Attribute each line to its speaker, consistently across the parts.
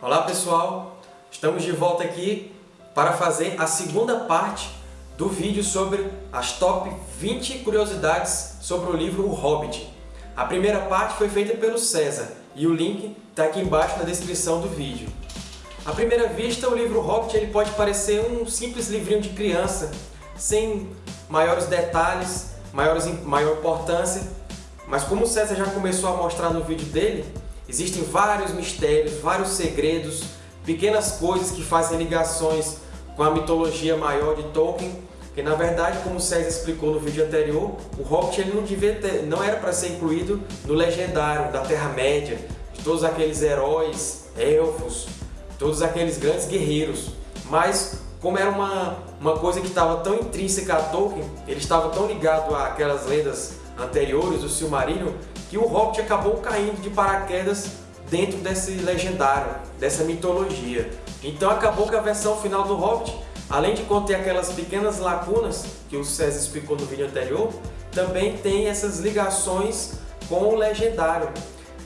Speaker 1: Olá pessoal, estamos de volta aqui para fazer a segunda parte do vídeo sobre as top 20 curiosidades sobre o livro O Hobbit. A primeira parte foi feita pelo César e o link está aqui embaixo na descrição do vídeo. À primeira vista, o livro Hobbit ele pode parecer um simples livrinho de criança, sem maiores detalhes, maiores, maior importância, mas como o César já começou a mostrar no vídeo dele, existem vários mistérios, vários segredos, pequenas coisas que fazem ligações com a mitologia maior de Tolkien, que na verdade, como o César explicou no vídeo anterior, o Hobbit ele não, devia ter, não era para ser incluído no legendário da Terra-média, de todos aqueles heróis, elfos, todos aqueles grandes guerreiros. Mas, como era uma, uma coisa que estava tão intrínseca a Tolkien, ele estava tão ligado àquelas lendas anteriores do Silmarillion, que o Hobbit acabou caindo de paraquedas dentro desse legendário, dessa mitologia. Então acabou que a versão final do Hobbit, além de conter aquelas pequenas lacunas que o César explicou no vídeo anterior, também tem essas ligações com o legendário.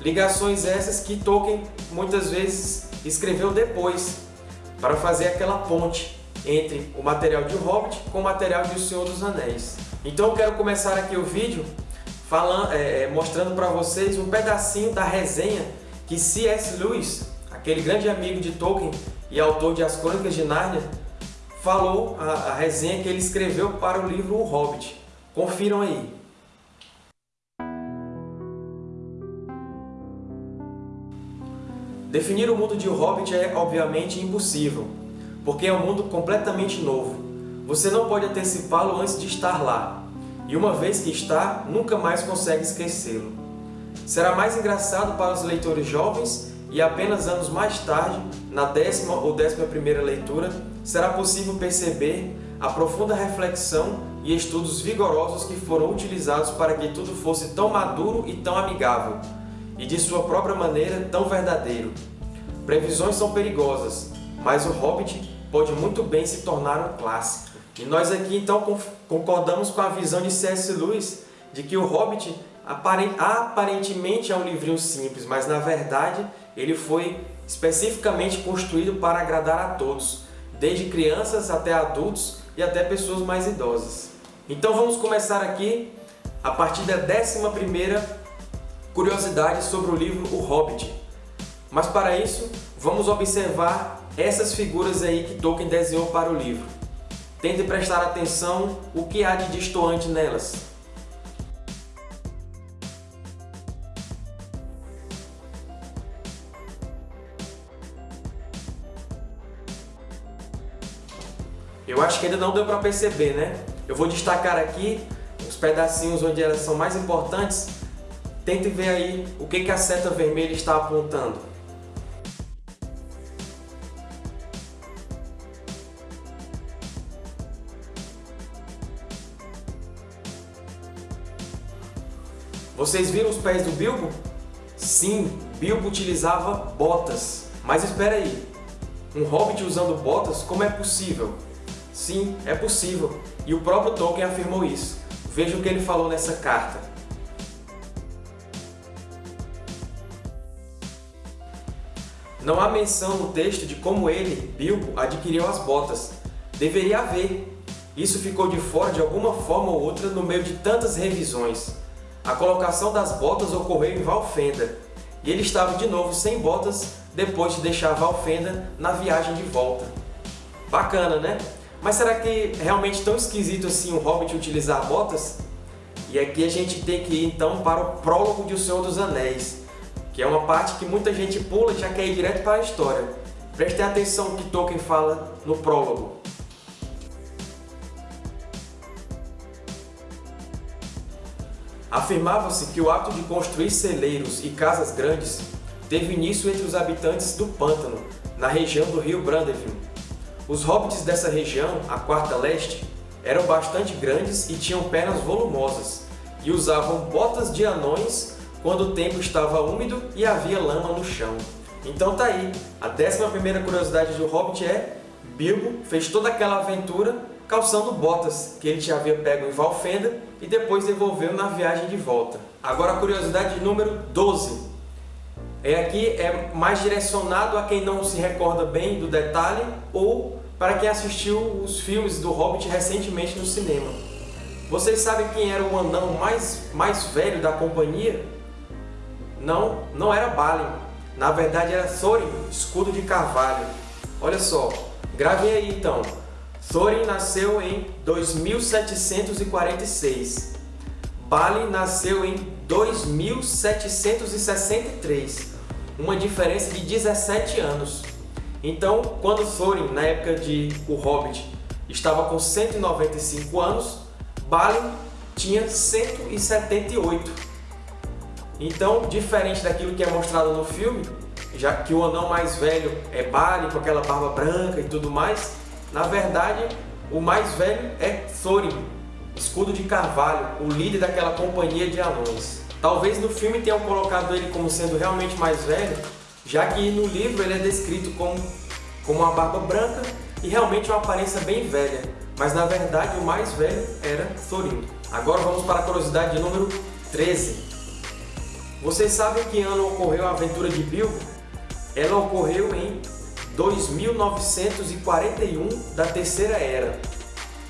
Speaker 1: Ligações essas que Tolkien muitas vezes escreveu depois, para fazer aquela ponte entre o material de O Hobbit com o material de O Senhor dos Anéis. Então eu quero começar aqui o vídeo falando, é, é mostrando para vocês um pedacinho da resenha que C.S. Lewis, aquele grande amigo de Tolkien e autor de As Crônicas de Nárnia, falou a, a resenha que ele escreveu para o livro O Hobbit. Confiram aí. Definir o mundo de O Hobbit é, obviamente, impossível, porque é um mundo completamente novo. Você não pode antecipá-lo antes de estar lá, e uma vez que está, nunca mais consegue esquecê-lo. Será mais engraçado para os leitores jovens e apenas anos mais tarde, na décima ou décima primeira leitura, será possível perceber a profunda reflexão e estudos vigorosos que foram utilizados para que tudo fosse tão maduro e tão amigável, e de sua própria maneira tão verdadeiro. Previsões são perigosas, mas o Hobbit pode muito bem se tornar um clássico. E nós aqui então concordamos com a visão de C.S. Lewis de que o Hobbit aparentemente é um livrinho simples, mas na verdade ele foi especificamente construído para agradar a todos, desde crianças até adultos e até pessoas mais idosas. Então vamos começar aqui a partir da 11ª curiosidade sobre o livro O Hobbit. Mas para isso, vamos observar essas figuras aí que Tolkien desenhou para o livro. Tente prestar atenção o que há de distoante nelas. Eu acho que ainda não deu para perceber, né? Eu vou destacar aqui os pedacinhos onde elas são mais importantes. Tente ver aí o que, que a seta vermelha está apontando. Vocês viram os pés do Bilbo? Sim, Bilbo utilizava botas. Mas espera aí, um Hobbit usando botas, como é possível? Sim, é possível, e o próprio Tolkien afirmou isso. Veja o que ele falou nessa carta. Não há menção no texto de como ele, Bilbo, adquiriu as botas. Deveria haver. Isso ficou de fora de alguma forma ou outra no meio de tantas revisões. A colocação das botas ocorreu em Valfenda, e ele estava de novo sem botas depois de deixar Valfenda na viagem de volta. Bacana, né? Mas será que é realmente tão esquisito assim o Hobbit utilizar botas? E aqui a gente tem que ir então para o prólogo de O Senhor dos Anéis, que é uma parte que muita gente pula e já quer ir direto para a história. Prestem atenção no que Tolkien fala no prólogo. Afirmava-se que o ato de construir celeiros e casas grandes teve início entre os habitantes do pântano, na região do rio Brandeville. Os hobbits dessa região, a Quarta Leste, eram bastante grandes e tinham pernas volumosas, e usavam botas de anões quando o tempo estava úmido e havia lama no chão. Então tá aí, a décima primeira curiosidade do Hobbit é Bilbo fez toda aquela aventura calçando botas que ele já havia pego em Valfenda e depois devolveu na viagem de volta. Agora a curiosidade número 12. é aqui é mais direcionado a quem não se recorda bem do detalhe ou para quem assistiu os filmes do Hobbit recentemente no cinema. Vocês sabem quem era o anão mais, mais velho da companhia? Não, não era Balin. Na verdade era Thorin, escudo de carvalho. Olha só, gravem aí então. Thorin nasceu em 2746. Balin nasceu em 2763 uma diferença de 17 anos. Então, quando Thorin, na época de O Hobbit, estava com 195 anos, Balin tinha 178. Então, diferente daquilo que é mostrado no filme, já que o anão mais velho é Balin, com aquela barba branca e tudo mais, na verdade, o mais velho é Thorin, escudo de carvalho, o líder daquela companhia de anões. Talvez no filme tenham colocado ele como sendo realmente mais velho, já que no livro ele é descrito como, como uma barba branca e realmente uma aparência bem velha, mas na verdade o mais velho era Thorin. Agora vamos para a curiosidade número 13. Vocês sabem que ano ocorreu a aventura de Bilbo? Ela ocorreu em 2941 da Terceira Era.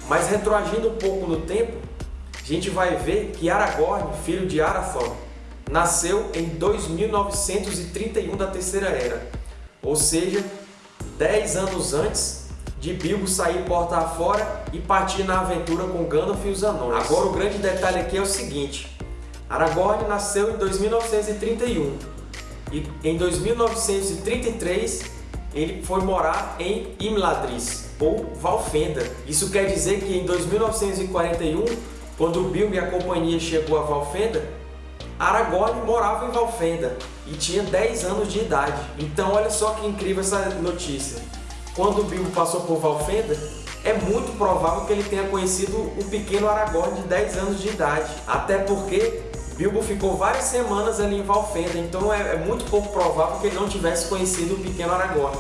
Speaker 1: Mas retroagindo um pouco no tempo, a gente vai ver que Aragorn, filho de Arathorn, nasceu em 2931 da Terceira Era, ou seja, 10 anos antes de Bilbo sair porta afora e partir na aventura com Gandalf e os Anões. Agora o grande detalhe aqui é o seguinte, Aragorn nasceu em 2931 e em 2933 ele foi morar em Imladris, ou Valfenda. Isso quer dizer que em 2941 quando Bilbo e a companhia chegou a Valfenda, Aragorn morava em Valfenda e tinha 10 anos de idade. Então olha só que incrível essa notícia. Quando Bilbo passou por Valfenda, é muito provável que ele tenha conhecido o pequeno Aragorn de 10 anos de idade. Até porque Bilbo ficou várias semanas ali em Valfenda, então é, é muito pouco provável que ele não tivesse conhecido o pequeno Aragorn.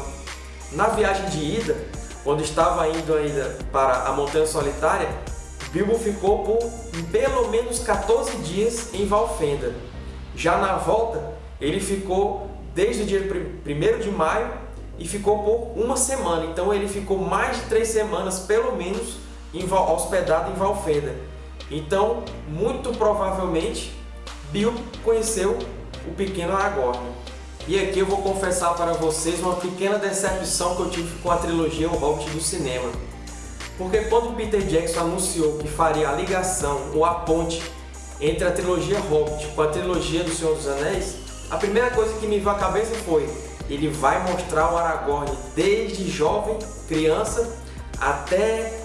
Speaker 1: Na viagem de ida, quando estava indo ainda para a Montanha Solitária, Bilbo ficou por pelo menos 14 dias em Valfenda. Já na volta, ele ficou desde o dia 1 de maio e ficou por uma semana. Então ele ficou mais de três semanas, pelo menos, hospedado em Valfenda. Então, muito provavelmente, Bilbo conheceu o pequeno Aragorn. E aqui eu vou confessar para vocês uma pequena decepção que eu tive com a trilogia O Hobbit do cinema. Porque quando Peter Jackson anunciou que faria a ligação ou a ponte entre a trilogia Hobbit com a trilogia do Senhor dos Anéis, a primeira coisa que me veio à cabeça foi ele vai mostrar o Aragorn desde jovem, criança, até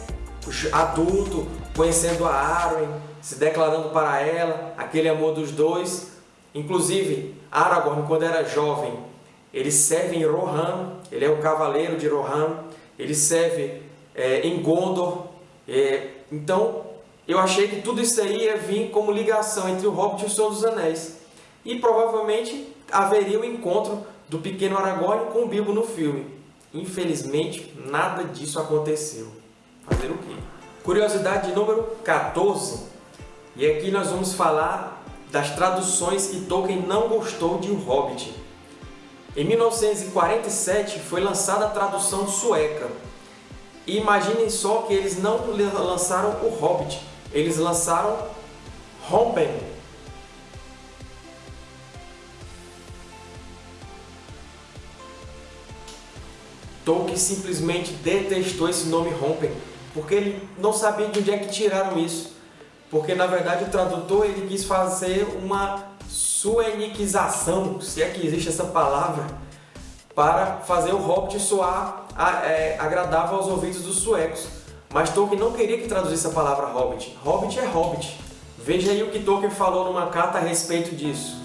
Speaker 1: adulto, conhecendo a Arwen, se declarando para ela, aquele amor dos dois. Inclusive, Aragorn, quando era jovem, ele serve em Rohan, ele é o cavaleiro de Rohan, ele serve é, em Gondor. É, então, eu achei que tudo isso aí ia vir como ligação entre o Hobbit e o Senhor dos Anéis. E provavelmente haveria o um encontro do pequeno Aragorn com o Bilbo no filme. Infelizmente, nada disso aconteceu. Fazer o quê? Curiosidade número 14. E aqui nós vamos falar das traduções que Tolkien não gostou de O Hobbit. Em 1947 foi lançada a tradução sueca, e imaginem só que eles não lançaram o Hobbit, eles lançaram Rompen. Tolkien simplesmente detestou esse nome Rompen, porque ele não sabia de onde é que tiraram isso. Porque na verdade o tradutor ele quis fazer uma sueniquização, se é que existe essa palavra, para fazer o Hobbit soar é, agradável aos ouvidos dos suecos. Mas Tolkien não queria que traduzisse a palavra Hobbit. Hobbit é Hobbit. Veja aí o que Tolkien falou numa carta a respeito disso.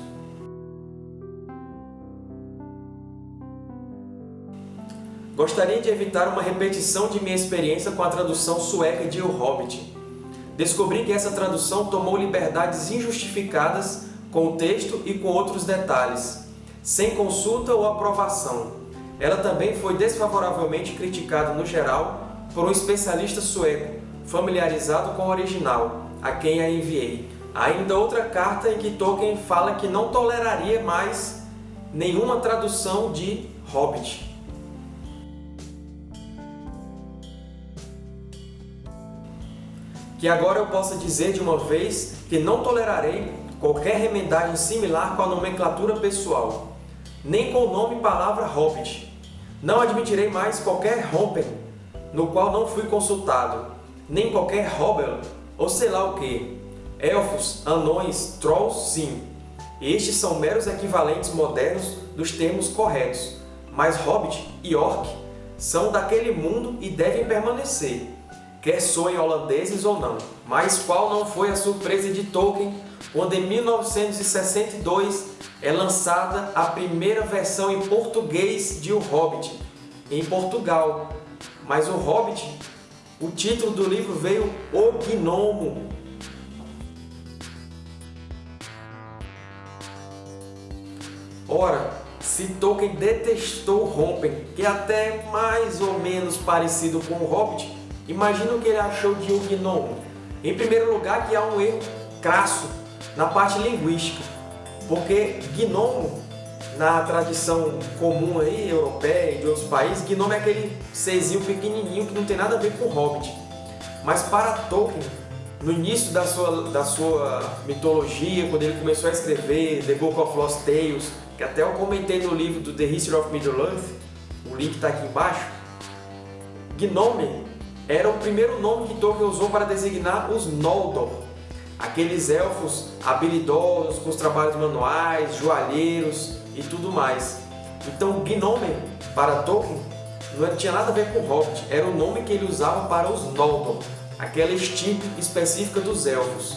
Speaker 1: Gostaria de evitar uma repetição de minha experiência com a tradução sueca de O Hobbit. Descobri que essa tradução tomou liberdades injustificadas com o texto e com outros detalhes, sem consulta ou aprovação. Ela também foi desfavoravelmente criticada no geral por um especialista sueco, familiarizado com o original, a quem a enviei. Ainda outra carta em que Tolkien fala que não toleraria mais nenhuma tradução de Hobbit. Que agora eu possa dizer de uma vez que não tolerarei qualquer remendagem similar com a nomenclatura pessoal, nem com o nome palavra Hobbit. Não admitirei mais qualquer Hompen, no qual não fui consultado, nem qualquer Hobbel, ou sei lá o que. Elfos, anões, trolls, sim. Estes são meros equivalentes modernos dos termos corretos, mas Hobbit e Orc são daquele mundo e devem permanecer quer soem holandeses ou não. Mas qual não foi a surpresa de Tolkien quando em 1962 é lançada a primeira versão em português de O Hobbit, em Portugal. Mas O Hobbit, o título do livro veio O Gnomo. Ora, se Tolkien detestou Rompen, que é até mais ou menos parecido com o Hobbit, Imagina o que ele achou de um gnomo. Em primeiro lugar, que há um erro crasso na parte linguística, porque gnomo, na tradição comum aí, europeia e de outros países, gnomo é aquele serzinho pequenininho que não tem nada a ver com hobbit. Mas para Tolkien, no início da sua, da sua mitologia, quando ele começou a escrever The Book of Lost Tales, que até eu comentei no livro do The History of Middle-earth, o link está aqui embaixo, Gnome era o primeiro nome que Tolkien usou para designar os Noldor, aqueles elfos habilidosos com os trabalhos manuais, joalheiros e tudo mais. Então, Gnome, para Tolkien, não tinha nada a ver com Hobbit, era o nome que ele usava para os Noldor, aquela estirpe específica dos elfos.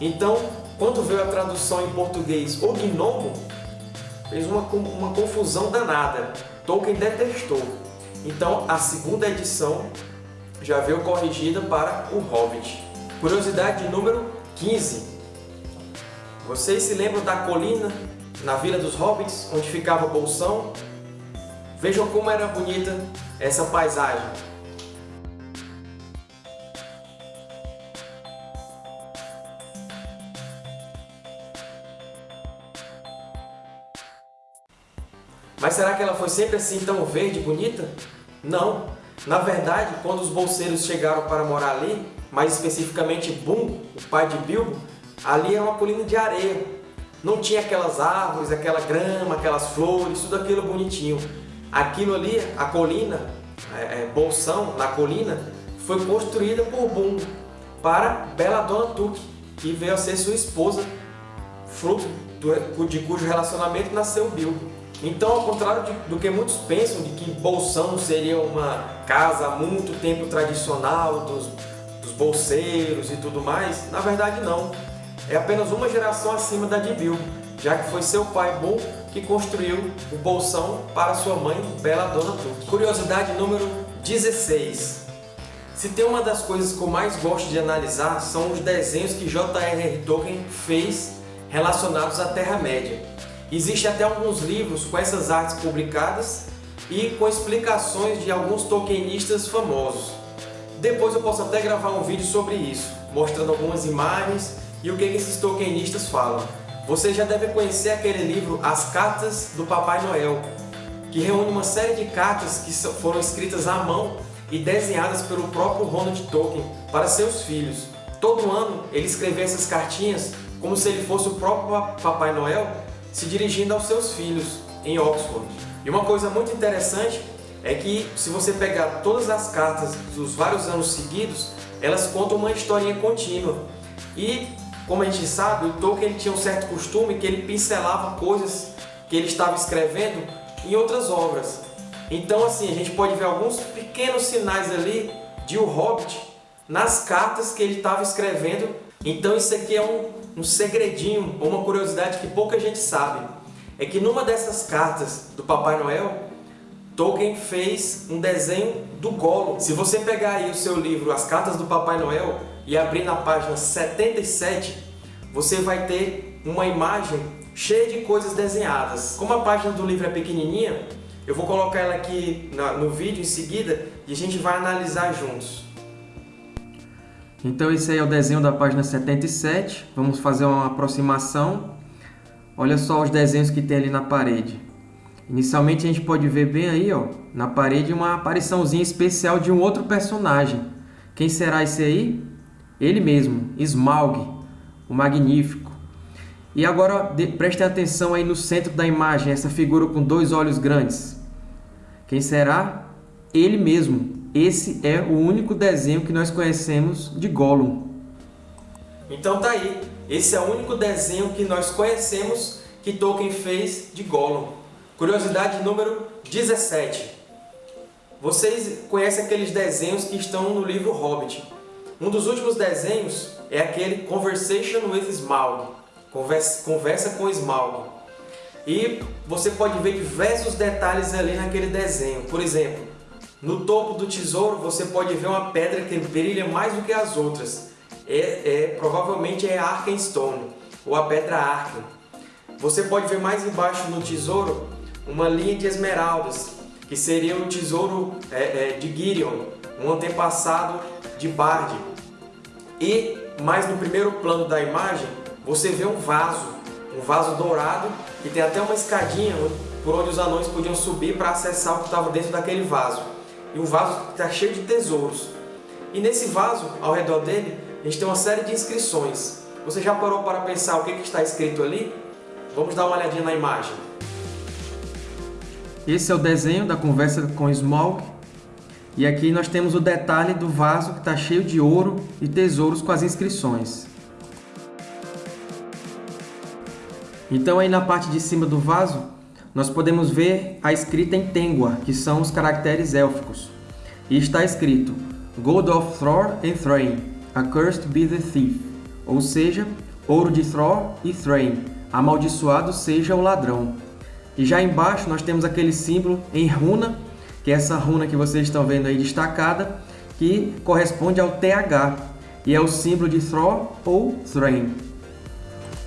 Speaker 1: Então, quando veio a tradução em português, o Gnomo, fez uma, uma confusão danada. Tolkien detestou. Então, a segunda edição já veio corrigida para o Hobbit. Curiosidade número 15. Vocês se lembram da colina na Vila dos Hobbits, onde ficava Bolsão? Vejam como era bonita essa paisagem. Mas será que ela foi sempre assim tão verde e bonita? Não! Na verdade, quando os bolseiros chegaram para morar ali, mais especificamente Boom, o pai de Bilbo, ali era uma colina de areia. Não tinha aquelas árvores, aquela grama, aquelas flores, tudo aquilo bonitinho. Aquilo ali, a colina, é, é, Bolsão, na colina, foi construída por Boom para Bela Dona Tuque, que veio a ser sua esposa, fruto de cujo relacionamento nasceu Bilbo. Então, ao contrário de, do que muitos pensam, de que Bolsão seria uma casa há muito tempo tradicional dos, dos bolseiros e tudo mais, na verdade não. É apenas uma geração acima da de Bilbo, já que foi seu pai Bom que construiu o Bolsão para sua mãe, Bela Dona Tuque. Curiosidade número 16. Se tem uma das coisas que eu mais gosto de analisar são os desenhos que J.R.R. Tolkien fez relacionados à Terra-média. Existem até alguns livros com essas artes publicadas e com explicações de alguns tolkienistas famosos. Depois eu posso até gravar um vídeo sobre isso, mostrando algumas imagens e o que esses tolkienistas falam. Você já deve conhecer aquele livro As Cartas do Papai Noel, que reúne uma série de cartas que foram escritas à mão e desenhadas pelo próprio Ronald Tolkien para seus filhos. Todo ano ele escrevia essas cartinhas como se ele fosse o próprio Papai Noel se dirigindo aos seus filhos em Oxford. E uma coisa muito interessante é que se você pegar todas as cartas dos vários anos seguidos, elas contam uma historinha contínua. E, como a gente sabe, o Tolkien tinha um certo costume que ele pincelava coisas que ele estava escrevendo em outras obras. Então, assim, a gente pode ver alguns pequenos sinais ali de O Hobbit nas cartas que ele estava escrevendo. Então, isso aqui é um um segredinho ou uma curiosidade que pouca gente sabe. É que numa dessas cartas do Papai Noel, Tolkien fez um desenho do Gollum. Se você pegar aí o seu livro As Cartas do Papai Noel e abrir na página 77, você vai ter uma imagem cheia de coisas desenhadas. Como a página do livro é pequenininha, eu vou colocar ela aqui no vídeo em seguida e a gente vai analisar juntos. Então esse aí é o desenho da página 77. Vamos fazer uma aproximação. Olha só os desenhos que tem ali na parede. Inicialmente a gente pode ver bem aí, ó, na parede uma apariçãozinha especial de um outro personagem. Quem será esse aí? Ele mesmo, Smaug, o Magnífico. E agora prestem atenção aí no centro da imagem, essa figura com dois olhos grandes. Quem será? Ele mesmo. Esse é o único desenho que nós conhecemos de Gollum. Então tá aí. Esse é o único desenho que nós conhecemos que Tolkien fez de Gollum. Curiosidade número 17. Vocês conhecem aqueles desenhos que estão no livro Hobbit. Um dos últimos desenhos é aquele Conversation with Smaug. Conversa, conversa com Smaug. E você pode ver diversos detalhes ali naquele desenho. Por exemplo, no topo do tesouro você pode ver uma pedra que brilha mais do que as outras. É, é provavelmente é Arkenstone, ou a pedra Arken. Você pode ver mais embaixo no tesouro uma linha de esmeraldas, que seria o tesouro é, é, de Gideon, um antepassado de Bard. E mais no primeiro plano da imagem, você vê um vaso, um vaso dourado, que tem até uma escadinha por onde os anões podiam subir para acessar o que estava dentro daquele vaso. E o vaso está cheio de tesouros. E nesse vaso, ao redor dele, a gente tem uma série de inscrições. Você já parou para pensar o que, que está escrito ali? Vamos dar uma olhadinha na imagem. Esse é o desenho da conversa com Smaug. E aqui nós temos o detalhe do vaso que está cheio de ouro e tesouros com as inscrições. Então aí na parte de cima do vaso, nós podemos ver a escrita em Tengwar, que são os caracteres élficos. E está escrito Gold of Thor and Thrain, accursed be the thief. Ou seja, ouro de Thor e Thrain, amaldiçoado seja o ladrão. E já embaixo nós temos aquele símbolo em runa, que é essa runa que vocês estão vendo aí destacada, que corresponde ao TH, e é o símbolo de Thor ou Thrain.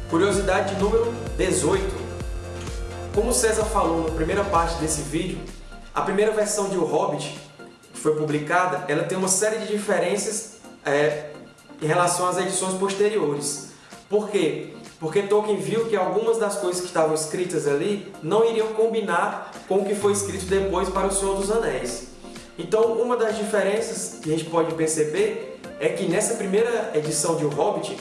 Speaker 1: Curiosidade número 18. Como César falou na primeira parte desse vídeo, a primeira versão de O Hobbit, que foi publicada, ela tem uma série de diferenças é, em relação às edições posteriores. Por quê? porque Tolkien viu que algumas das coisas que estavam escritas ali não iriam combinar com o que foi escrito depois para O Senhor dos Anéis. Então, uma das diferenças que a gente pode perceber é que nessa primeira edição de O Hobbit,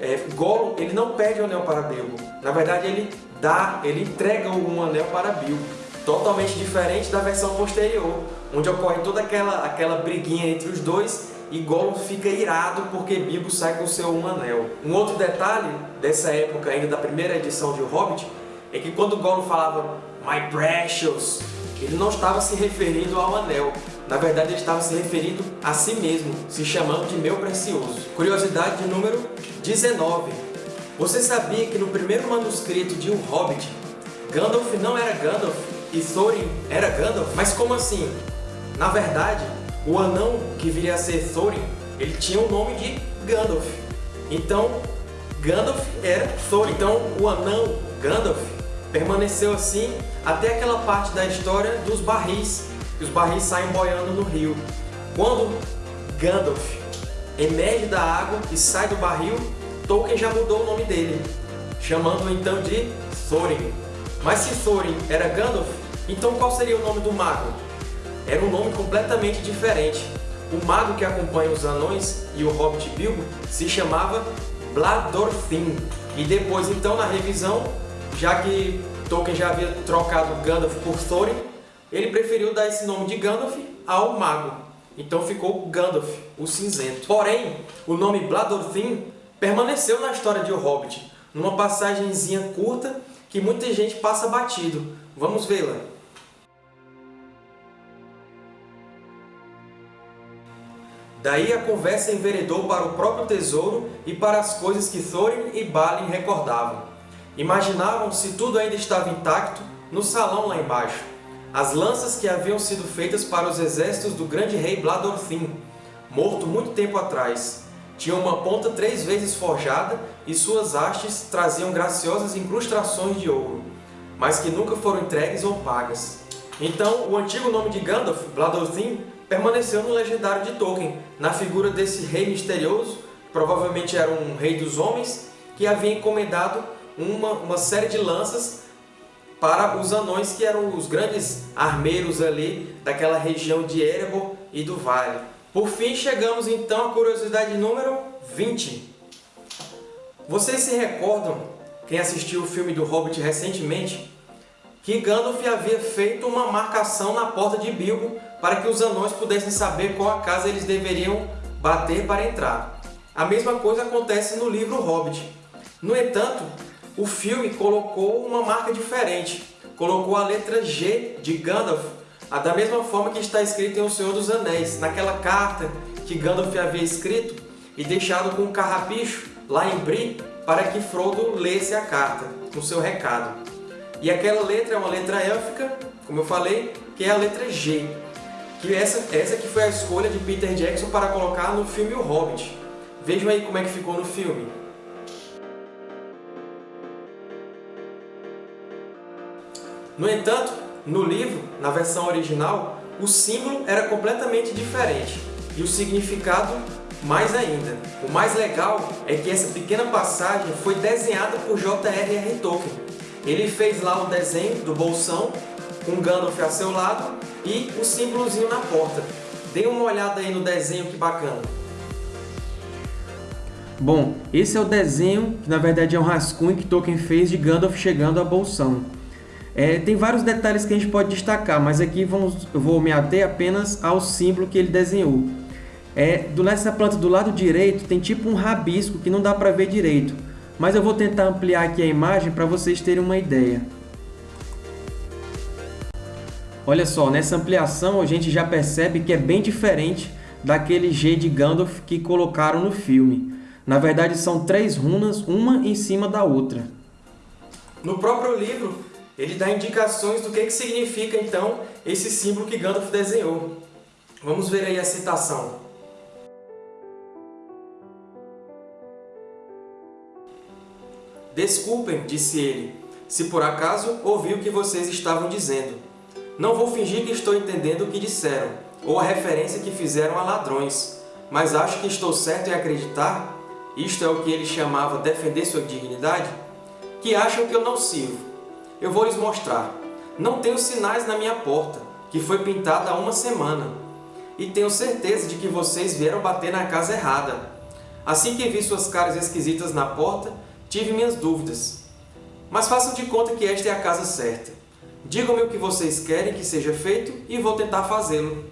Speaker 1: é, Gollum ele não pede o anel para Bilbo. Na verdade, ele dá, ele entrega um anel para Bilbo. Totalmente diferente da versão posterior, onde ocorre toda aquela, aquela briguinha entre os dois e Gollum fica irado porque Bilbo sai com seu um anel. Um outro detalhe dessa época ainda da primeira edição de O Hobbit é que quando Gollum falava My Precious, ele não estava se referindo ao anel. Na verdade, ele estava se referindo a si mesmo, se chamando de meu precioso. Curiosidade de número 19. Você sabia que no primeiro manuscrito de O Hobbit, Gandalf não era Gandalf e Thorin era Gandalf? Mas como assim? Na verdade, o anão que viria a ser Thorin, ele tinha o nome de Gandalf. Então, Gandalf era Thorin. Então, o anão Gandalf permaneceu assim até aquela parte da história dos barris, que os barris saem boiando no rio. Quando Gandalf emerge da água e sai do barril, Tolkien já mudou o nome dele, chamando então de Thorin. Mas se Thorin era Gandalf, então qual seria o nome do mago? era um nome completamente diferente. O mago que acompanha os anões e o Hobbit Bilbo se chamava Bladorfin. E depois, então, na revisão, já que Tolkien já havia trocado Gandalf por Thorin, ele preferiu dar esse nome de Gandalf ao mago. Então ficou Gandalf, o cinzento. Porém, o nome Bladorfin permaneceu na história de O Hobbit, numa passagenzinha curta que muita gente passa batido. Vamos vê-la. Daí a conversa enveredou para o próprio tesouro e para as coisas que Thorin e Balin recordavam. Imaginavam se tudo ainda estava intacto no salão lá embaixo. As lanças que haviam sido feitas para os exércitos do grande rei Bladorfin, morto muito tempo atrás. Tinham uma ponta três vezes forjada e suas hastes traziam graciosas incrustações de ouro, mas que nunca foram entregues ou pagas. Então, o antigo nome de Gandalf, Bladorfin, permaneceu no legendário de Tolkien, na figura desse rei misterioso, provavelmente era um rei dos homens, que havia encomendado uma, uma série de lanças para os anões que eram os grandes armeiros ali daquela região de Erebor e do Vale. Por fim, chegamos então à curiosidade número 20. Vocês se recordam, quem assistiu o filme do Hobbit recentemente, que Gandalf havia feito uma marcação na porta de Bilbo para que os anões pudessem saber qual a casa eles deveriam bater para entrar. A mesma coisa acontece no livro Hobbit. No entanto, o filme colocou uma marca diferente. Colocou a letra G de Gandalf, da mesma forma que está escrito em O Senhor dos Anéis, naquela carta que Gandalf havia escrito e deixado com um carrapicho lá em Bree para que Frodo lesse a carta, com seu recado. E aquela letra é uma letra élfica, como eu falei, que é a letra G. Que essa, essa que foi a escolha de Peter Jackson para colocar no filme O Hobbit. Vejam aí como é que ficou no filme. No entanto, no livro, na versão original, o símbolo era completamente diferente e o significado mais ainda. O mais legal é que essa pequena passagem foi desenhada por J.R.R. Tolkien. Ele fez lá um desenho do bolsão, com Gandalf a seu lado e o símbolozinho na porta. Dê uma olhada aí no desenho, que bacana.
Speaker 2: Bom, esse é o desenho, que na verdade é um rascunho que Tolkien fez de Gandalf chegando a Bolsão. É, tem vários detalhes que a gente pode destacar, mas aqui vamos, eu vou me ater apenas ao símbolo que ele desenhou. É, do, nessa planta do lado direito tem tipo um rabisco que não dá para ver direito, mas eu vou tentar ampliar aqui a imagem para vocês terem uma ideia. Olha só, nessa ampliação a gente já percebe que é bem diferente daquele G de Gandalf que colocaram no filme. Na verdade são três runas, uma em cima da outra.
Speaker 1: No próprio livro, ele dá indicações do que, que significa, então, esse símbolo que Gandalf desenhou. Vamos ver aí a citação. Desculpem, disse ele, se por acaso ouvi o que vocês estavam dizendo. Não vou fingir que estou entendendo o que disseram, ou a referência que fizeram a ladrões, mas acho que estou certo em acreditar, isto é o que ele chamava defender sua dignidade, que acham que eu não sirvo. Eu vou lhes mostrar. Não tenho sinais na minha porta, que foi pintada há uma semana, e tenho certeza de que vocês vieram bater na casa errada. Assim que vi suas caras esquisitas na porta, Tive minhas dúvidas. Mas façam de conta que esta é a casa certa. Digam-me o que vocês querem que seja feito e vou tentar fazê-lo.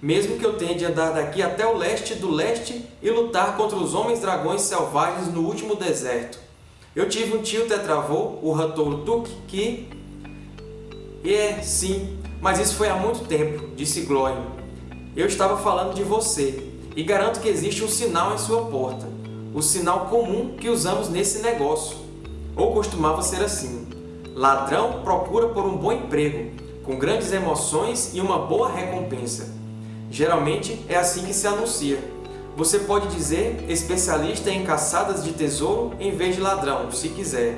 Speaker 1: Mesmo que eu tenha de andar daqui até o leste do leste e lutar contra os homens-dragões selvagens no último deserto. Eu tive um tio tetravô, o Ratouro Tuk, que... É, sim, mas isso foi há muito tempo, disse Glória. Eu estava falando de você, e garanto que existe um sinal em sua porta o sinal comum que usamos nesse negócio. Ou costumava ser assim. Ladrão procura por um bom emprego, com grandes emoções e uma boa recompensa. Geralmente é assim que se anuncia. Você pode dizer especialista em caçadas de tesouro em vez de ladrão, se quiser.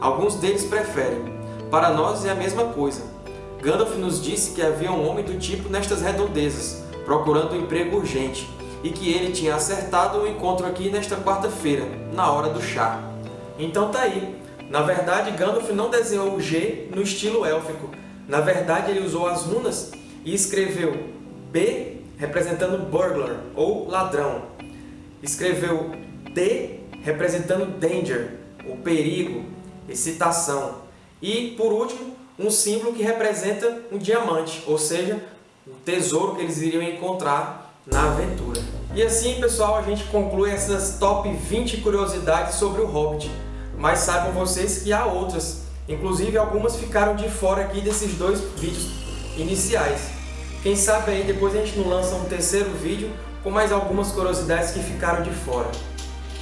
Speaker 1: Alguns deles preferem. Para nós é a mesma coisa. Gandalf nos disse que havia um homem do tipo nestas redondezas, procurando um emprego urgente, e que ele tinha acertado o encontro aqui nesta quarta-feira, na hora do chá. Então tá aí. Na verdade, Gandalf não desenhou o G no estilo élfico. Na verdade, ele usou as runas e escreveu B representando burglar, ou ladrão. Escreveu D representando danger, o perigo, excitação. E, por último, um símbolo que representa um diamante, ou seja, o tesouro que eles iriam encontrar na aventura. E assim, pessoal, a gente conclui essas top 20 curiosidades sobre o Hobbit. Mas saibam vocês que há outras, inclusive algumas ficaram de fora aqui desses dois vídeos iniciais. Quem sabe aí depois a gente não lança um terceiro vídeo com mais algumas curiosidades que ficaram de fora.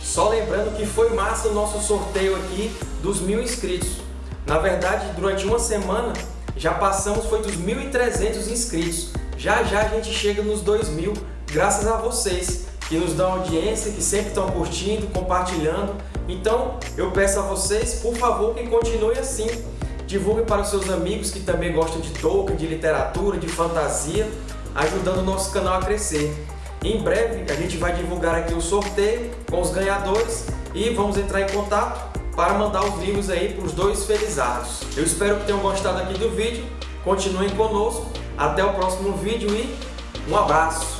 Speaker 1: Só lembrando que foi massa o nosso sorteio aqui dos mil inscritos. Na verdade, durante uma semana já passamos foi dos 1.300 inscritos. Já já a gente chega nos 2.000, graças a vocês que nos dão audiência, que sempre estão curtindo, compartilhando. Então, eu peço a vocês, por favor, que continue assim. Divulgue para seus amigos que também gostam de Tolkien, de literatura, de fantasia, ajudando o nosso canal a crescer. Em breve, a gente vai divulgar aqui o sorteio com os ganhadores e vamos entrar em contato para mandar os livros aí para os dois felizardos. Eu espero que tenham gostado aqui do vídeo, continuem conosco, até o próximo vídeo e um abraço!